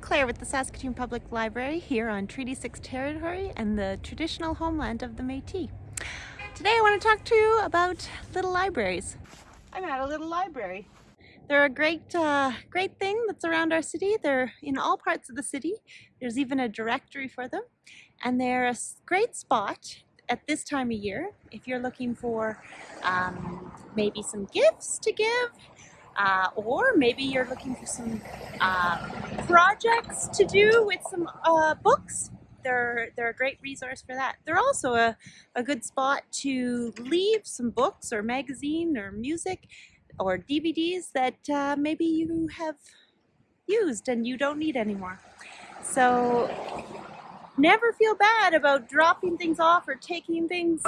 Claire with the Saskatoon Public Library here on Treaty 6 territory and the traditional homeland of the Métis. Today I want to talk to you about little libraries. I'm at a little library. They're a great, uh, great thing that's around our city. They're in all parts of the city. There's even a directory for them. And they're a great spot at this time of year if you're looking for um, maybe some gifts to give uh, or maybe you're looking for some uh, projects to do with some uh, books. They're, they're a great resource for that. They're also a, a good spot to leave some books or magazine or music or DVDs that uh, maybe you have used and you don't need anymore. So never feel bad about dropping things off or taking things.